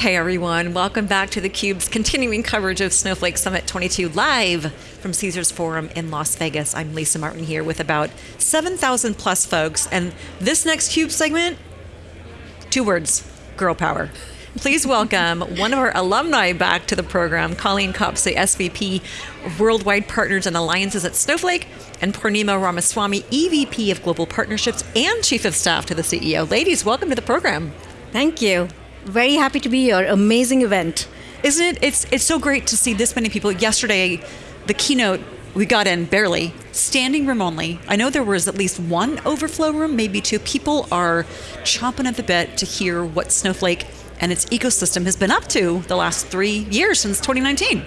Hey everyone, welcome back to theCUBE's continuing coverage of Snowflake Summit 22 live from Caesars Forum in Las Vegas. I'm Lisa Martin here with about 7,000 plus folks, and this next CUBE segment, two words, girl power. Please welcome one of our alumni back to the program, Colleen Kapase, the SVP of Worldwide Partners and Alliances at Snowflake, and Purnima Ramaswamy, EVP of Global Partnerships and Chief of Staff to the CEO. Ladies, welcome to the program. Thank you. Very happy to be here. Amazing event. Isn't it? It's, it's so great to see this many people. Yesterday, the keynote, we got in barely, standing room only. I know there was at least one overflow room, maybe two. People are chomping at the bit to hear what Snowflake and its ecosystem has been up to the last three years since 2019.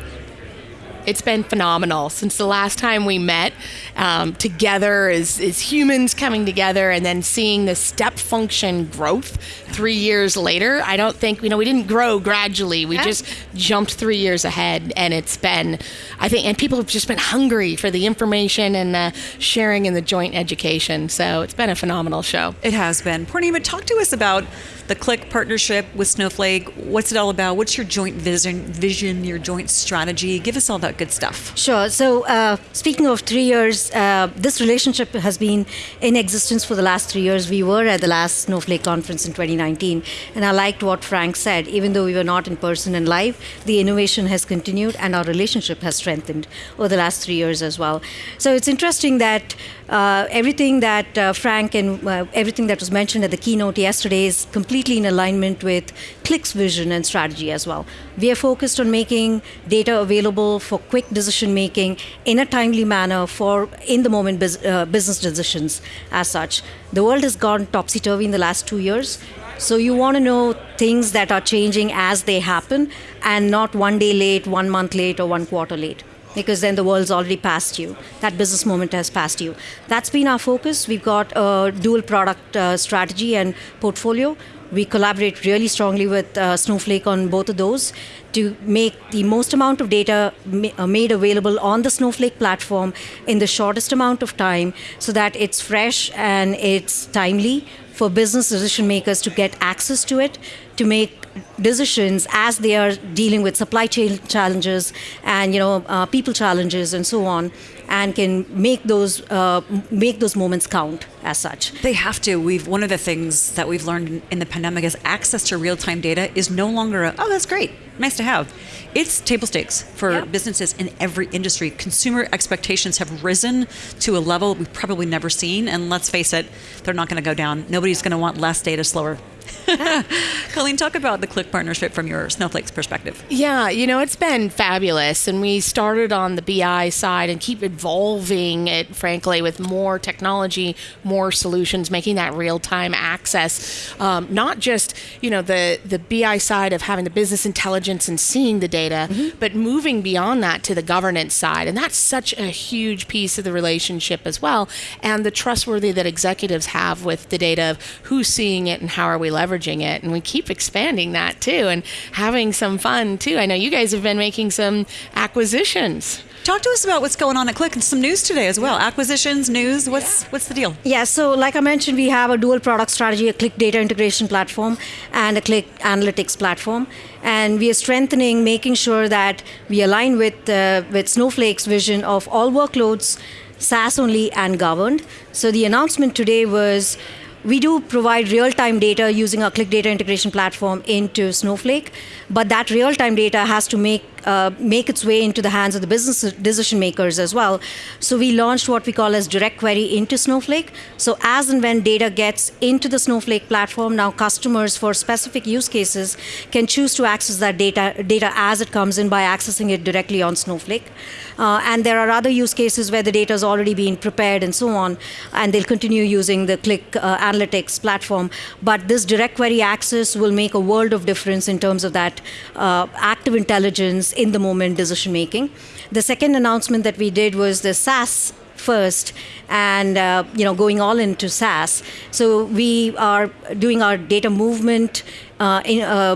It's been phenomenal since the last time we met um, together as, as humans coming together and then seeing the step function growth three years later. I don't think, you know, we didn't grow gradually. We yeah. just jumped three years ahead. And it's been, I think, and people have just been hungry for the information and the sharing and the joint education. So it's been a phenomenal show. It has been. Purnima, talk to us about the Qlik partnership with Snowflake. What's it all about? What's your joint vision, vision your joint strategy? Give us all that good stuff. Sure. So, uh, speaking of three years, uh, this relationship has been in existence for the last three years. We were at the last Snowflake conference in 2019, and I liked what Frank said. Even though we were not in person and live, the innovation has continued, and our relationship has strengthened over the last three years as well. So, it's interesting that uh, everything that uh, Frank and uh, everything that was mentioned at the keynote yesterday is completely in alignment with Qlik's vision and strategy as well. We are focused on making data available for quick decision making in a timely manner for in the moment uh, business decisions as such. The world has gone topsy turvy in the last two years. So you want to know things that are changing as they happen and not one day late, one month late, or one quarter late because then the world's already past you. That business moment has passed you. That's been our focus. We've got a dual product uh, strategy and portfolio. We collaborate really strongly with uh, Snowflake on both of those to make the most amount of data ma uh, made available on the Snowflake platform in the shortest amount of time so that it's fresh and it's timely for business decision makers to get access to it, to make decisions as they are dealing with supply chain challenges and you know uh, people challenges and so on and can make those uh, make those moments count as such. They have to. We've one of the things that we've learned in the pandemic is access to real-time data is no longer a, oh that's great, nice to have. It's table stakes for yep. businesses in every industry. Consumer expectations have risen to a level we've probably never seen, and let's face it, they're not going to go down. Nobody's going to want less data slower Colleen, talk about the Qlik partnership from your Snowflake's perspective. Yeah, you know, it's been fabulous. And we started on the BI side and keep evolving it, frankly, with more technology, more solutions, making that real time access. Um, not just, you know, the, the BI side of having the business intelligence and seeing the data, mm-hmm. but moving beyond that to the governance side. And that's such a huge piece of the relationship as well. And the trustworthy that executives have with the data of who's seeing it and how are we leveraging it. And we keep expanding that too and having some fun too. I know you guys have been making some acquisitions. Talk to us about what's going on at Qlik and some news today as well. Acquisitions, news, what's yeah. what's the deal? Yeah, so like I mentioned, we have a dual product strategy, a Qlik data integration platform and a Qlik analytics platform. And we are strengthening, making sure that we align with, uh, with Snowflake's vision of all workloads, SaaS only and governed. So the announcement today was we do provide real-time data using our Qlik Data Integration Platform into Snowflake, but that real-time data has to make uh, make its way into the hands of the business decision makers as well. So we launched what we call as direct query into Snowflake. So as and when data gets into the Snowflake platform, now customers for specific use cases can choose to access that data, data as it comes in by accessing it directly on Snowflake. Uh, and there are other use cases where the data is already being prepared and so on, and they'll continue using the Qlik uh, Analytics platform. But this direct query access will make a world of difference in terms of that uh, active intelligence in the moment decision making. The second announcement that we did was the SaaS first and uh, you know going all into SaaS. So we are doing our data movement in, uh,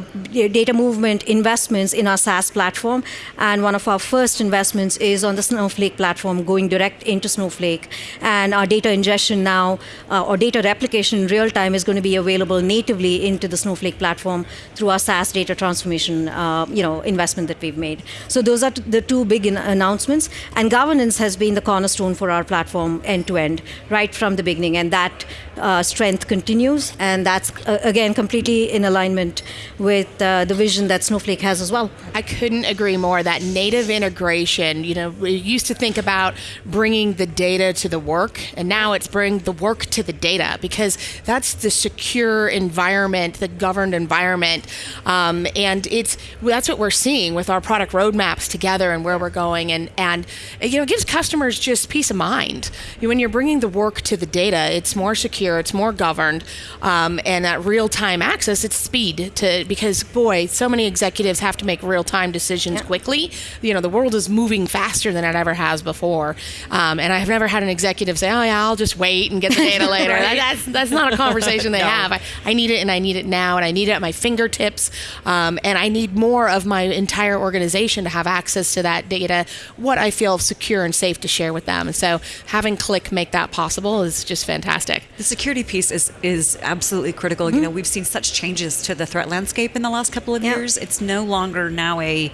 data movement investments in our SaaS platform. And one of our first investments is on the Snowflake platform, going direct into Snowflake. And our data ingestion now, uh, or data replication in real time, is going to be available natively into the Snowflake platform through our SaaS data transformation, uh, you know, investment that we've made. So those are the two big announcements. And governance has been the cornerstone for our platform end to end, right from the beginning. And that uh, strength continues, and that's uh, again completely in alignment with uh, the vision that Snowflake has as well. I couldn't agree more. That native integration, you know, we used to think about bringing the data to the work, and now it's bring the work to the data because that's the secure environment, the governed environment, um, and it's that's what we're seeing with our product roadmaps together and where we're going, and and you know, it gives customers just peace of mind when you're bringing the work to the data. It's more secure, it's more governed, um, and that real time access. It's speed to because boy, so many executives have to make real time decisions yeah. quickly. You know, the world is moving faster than it ever has before, um, and I've never had an executive say, "Oh yeah, I'll just wait and get the data later." right. That's that's not a conversation they no. have. I, I, need it, and I need it now, and I need it at my fingertips, um, and I need more of my entire organization to have access to that data. What I feel secure and safe to share with them, and so having Qlik make that possible is just fantastic. The security piece is is absolutely critical. Mm-hmm. You know, we've seen such changes to the threat landscape in the last couple of yeah. years. It's no longer now a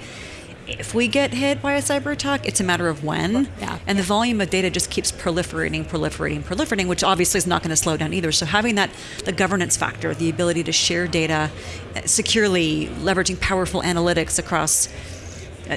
if we get hit by a cyber attack, it's a matter of when. Yeah. And the volume of data just keeps proliferating, proliferating, proliferating, which obviously is not going to slow down either. So having that, the governance factor, the ability to share data securely, leveraging powerful analytics across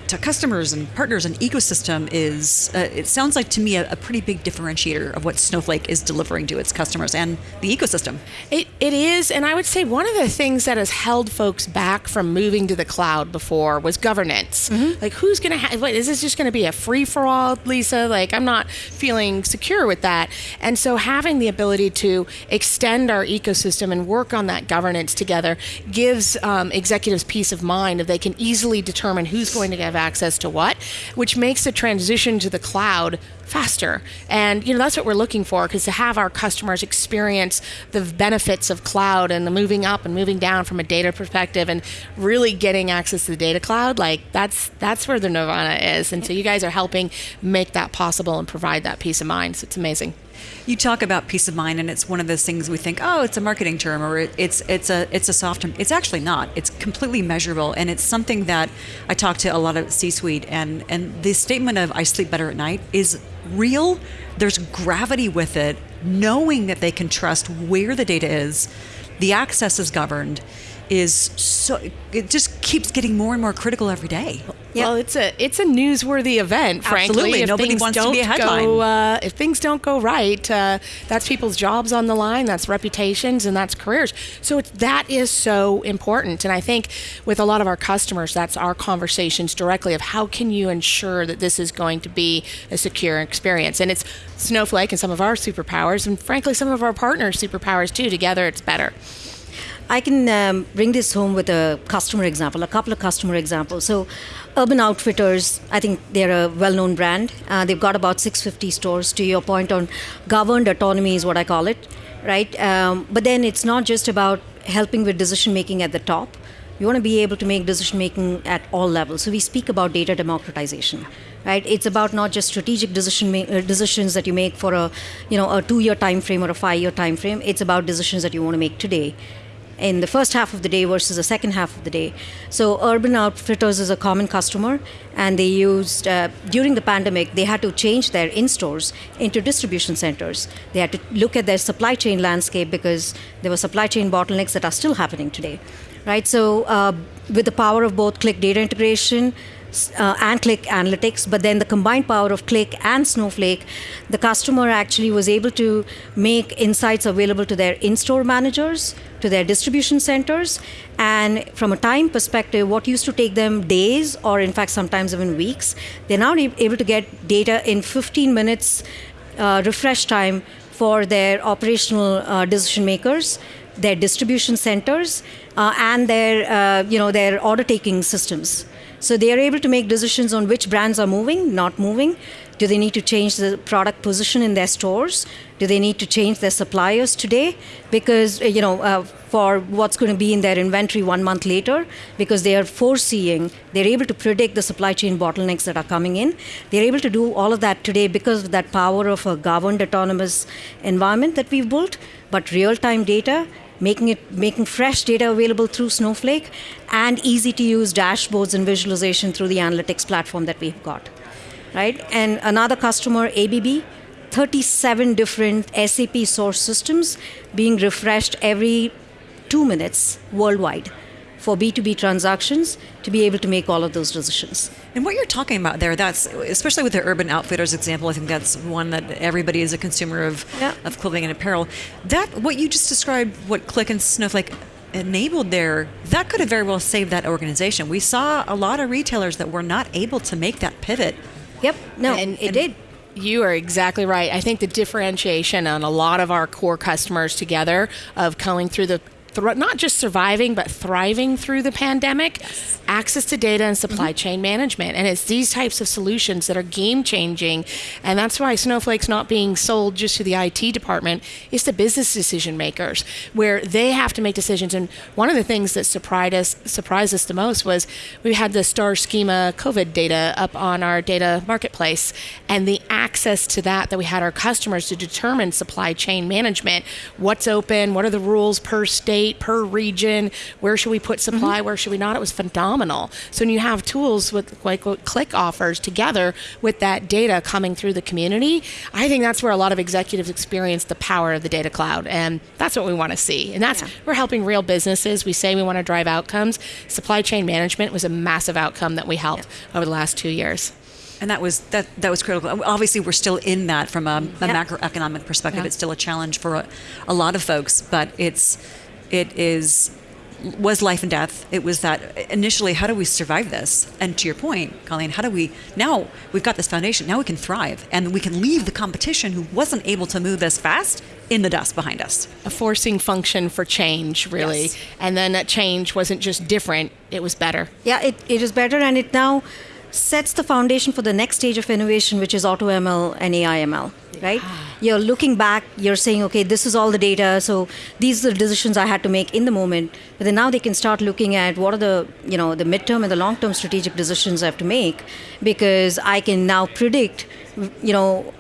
to customers and partners and ecosystem is uh, it sounds like to me a, a, pretty big differentiator of what snowflake is delivering to its customers and the ecosystem. It, it is and i would say one of the things that has held folks back from moving to the cloud before was governance. Mm-hmm. like who's going to have is this just going to be a free-for-all lisa? Like i'm not feeling secure with that. And so having the ability to extend our ecosystem and work on that governance together gives um, executives peace of mind if they can easily determine who's going to to have access to what, which makes the transition to the cloud faster. And you know that's what we're looking for because to have our customers experience the benefits of cloud and the moving up and moving down from a data perspective and really getting access to the data cloud, like that's that's where the nirvana is. And so you guys are helping make that possible and provide that peace of mind. So it's amazing. You talk about peace of mind, and it's one of those things we think, oh, it's a marketing term, or it's it's a it's a soft term. It's actually not. It's completely measurable, and it's something that I talk to a lot of C-suite, and and the statement of "I sleep better at night" is real. There's gravity with it, knowing that they can trust where the data is, the access is governed, is so it just keeps getting more and more critical every day. Well, it's a it's a newsworthy event. Frankly, Absolutely. if Nobody wants to be a headline. Go, uh, if things don't go right, uh, that's people's jobs on the line. That's reputations and that's careers. So that is so important. And I think with a lot of our customers, that's our conversations directly of how can you ensure that this is going to be a secure experience. And it's Snowflake and some of our superpowers, and frankly, some of our partners' superpowers too. Together, it's better. I can um, bring this home with a customer example, a couple of customer examples. So, Urban Outfitters, I think they're a well known brand. Uh, they've got about 650 stores. To your point on governed autonomy, is what I call it, right? Um, but then it's not just about helping with decision making at the top. You want to be able to make decision making at all levels. So, we speak about data democratization. Right, it's about not just strategic decision ma- uh, decisions that you make for a, you know, a two-year time frame or a five-year time frame. It's about decisions that you want to make today in the first half of the day versus the second half of the day. So Urban Outfitters is a common customer, and they used uh, during the pandemic they had to change their in-stores into distribution centers. They had to look at their supply chain landscape because there were supply chain bottlenecks that are still happening today, right? So uh, with the power of both Qlik data integration uh, and Qlik Analytics, but then the combined power of Qlik and Snowflake, the customer actually was able to make insights available to their in store managers, to their distribution centers. And from a time perspective, what used to take them days or, in fact, sometimes even weeks, they're now able to get data in 15 minutes uh, refresh time for their operational uh, decision makers their distribution centers uh, and their uh, you know their order taking systems so they are able to make decisions on which brands are moving, not moving, Do they need to change the product position in their stores? Do they need to change their suppliers today? Because, uh, you know, uh, for what's going to be in their inventory one month later, because they are foreseeing, they're able to predict the supply chain bottlenecks that are coming in. They're able to do all of that today because of that power of a governed autonomous environment that we've built. But real time data making it making fresh data available through Snowflake and easy to use dashboards and visualization through the analytics platform that we've got. Right? And another customer, ABB, 37 different SAP source systems being refreshed every two minutes worldwide for B2B transactions to be able to make all of those decisions. And what you're talking about there, that's especially with the Urban Outfitters example, I think that's one that everybody is a consumer of, yeah. of clothing and apparel. That, what you just described, what Qlik and Snowflake enabled there, that could have very well saved that organization. We saw a lot of retailers that were not able to make that pivot. Yep, no, and, it and, did. You are exactly right. I think the differentiation on a lot of our core customers together of going through the not just surviving but thriving through the pandemic. Yes. access to data and supply mm-hmm. chain management. And it's these types of solutions that are game changing and that's why snowflake's not being sold just to the IT department. It's the business decision makers where they have to make decisions. And one of the things that surprised us surprised us the most was we had the Starschema covid data up on our data marketplace. And the access to that that we had our customers to determine supply chain management what's open what are the rules per state state, per region, where should we put supply, mm-hmm. where should we not? It was phenomenal. So when you have tools with like what Qlik offers together with that data coming through the community, I think that's where a lot of executives experience the power of the data cloud. And that's what we want to see. And that's, yeah. we're helping real businesses. We say we want to drive outcomes. Supply chain management was a massive outcome that we helped yeah. over the last two years and that was that that was critical. Obviously, we're still in that from a, a yep. macroeconomic perspective. Yep. It's still a challenge for a, a, lot of folks, but it's it is was life and death. It was that initially, how do we survive this? And to your point, Colleen, how do we now we've got this foundation, now we can thrive and we can leave the competition who wasn't able to move as fast in the dust behind us. A forcing function for change, really. Yes. And then that change wasn't just different, it was better. Yeah, it, it is better and it now sets the foundation for the next stage of innovation, which is AutoML and AI/ML. Right? You're looking back. You're saying, okay, this is all the data. So these are the decisions I had to make in the moment. But then now they can start looking at what are the, you know, the midterm and the long-term strategic decisions I have to make, because I can now predict, you know,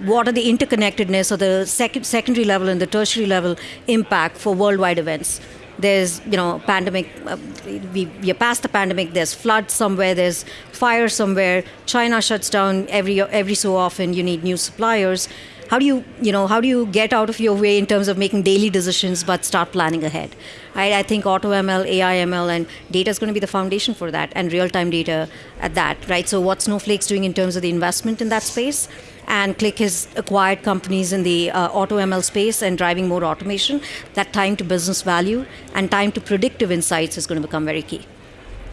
what are the interconnectedness or the sec- secondary level and the tertiary level impact for worldwide events there's you know pandemic uh, we, we are past the pandemic. There's flood somewhere. There's fire somewhere. China shuts down every every so often. You need new suppliers. How do you you know how do you get out of your way in terms of making daily decisions but start planning ahead? I, I think AI ML, and data is going to be the foundation for that, and real-time data at that, right? So, what Snowflake's doing in terms of the investment in that space, and Qlik has acquired companies in the uh, auto ML space and driving more automation, that time to business value and time to predictive insights is going to become very key.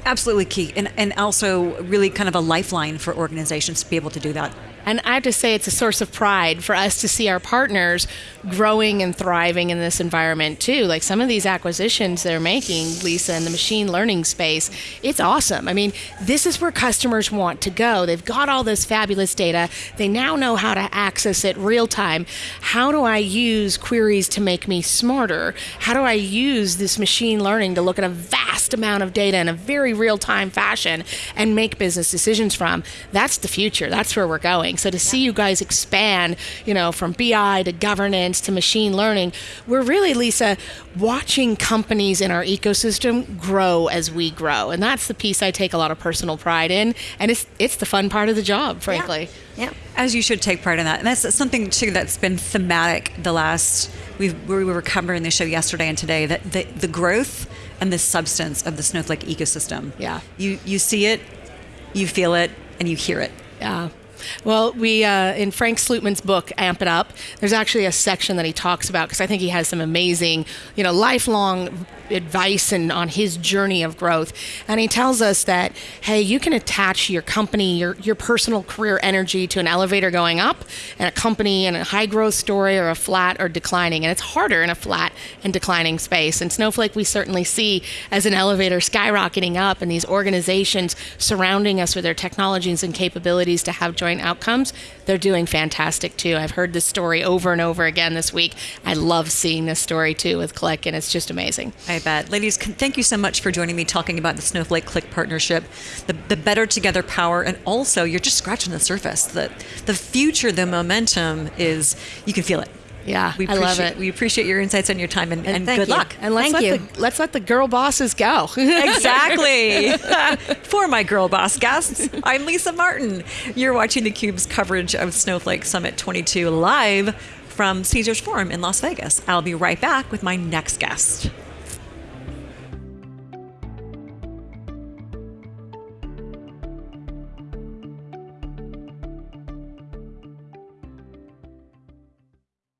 Absolutely key, and, and also really kind of a lifeline for organizations to be able to do that. And I have to say, it's a source of pride for us to see our partners growing and thriving in this environment too. Like some of these acquisitions they're making, Lisa, in the machine learning space, it's awesome. I mean, this is where customers want to go. They've got all this fabulous data. They now know how to access it real time. How do I use queries to make me smarter? How do I use this machine learning to look at a vast amount of data in a very real time fashion and make business decisions from? That's the future. That's where we're going. So to see you guys expand, you know, from BI to governance to machine learning, we're really, Lisa, watching companies in our ecosystem grow as we grow. And that's the piece I take a lot of personal pride in. And it's it's the fun part of the job, frankly. Yeah. yeah. As you should take part in that. And that's something too that's been thematic the last we we were covering the show yesterday and today that the, the growth and the substance of the Snowflake ecosystem. Yeah. You you see it, you feel it, and you hear it. Yeah. Well, we uh, in Frank Slootman's book Amp It Up, there's actually a section that he talks about because I think he has some amazing, you know, lifelong advice and on his journey of growth. And he tells us that, hey, you can attach your company, your, your personal career energy to an elevator going up and a company in a high growth story or a flat or declining. And it's harder in a flat and declining space. And Snowflake, we certainly see as an elevator skyrocketing up and these organizations surrounding us with their technologies and capabilities to have joint joint outcomes, they're doing fantastic too. I've heard this story over and over again this week. I love seeing this story too with Qlik, and it's just amazing. I bet. Ladies, thank you so much for joining me talking about the Snowflake Qlik partnership, the, the better together power, and also you're just scratching the surface. The, the future, the momentum is, you can feel it. Yeah, we I love it. We appreciate your insights and your time, and, and, thank good you. luck. And let's Thank let you. the let's let the girl bosses go. exactly. For my girl boss guests, I'm Lisa Martin. You're watching theCUBE's coverage of Snowflake Summit 22 live from Caesars Forum in Las Vegas. I'll be right back with my next guest.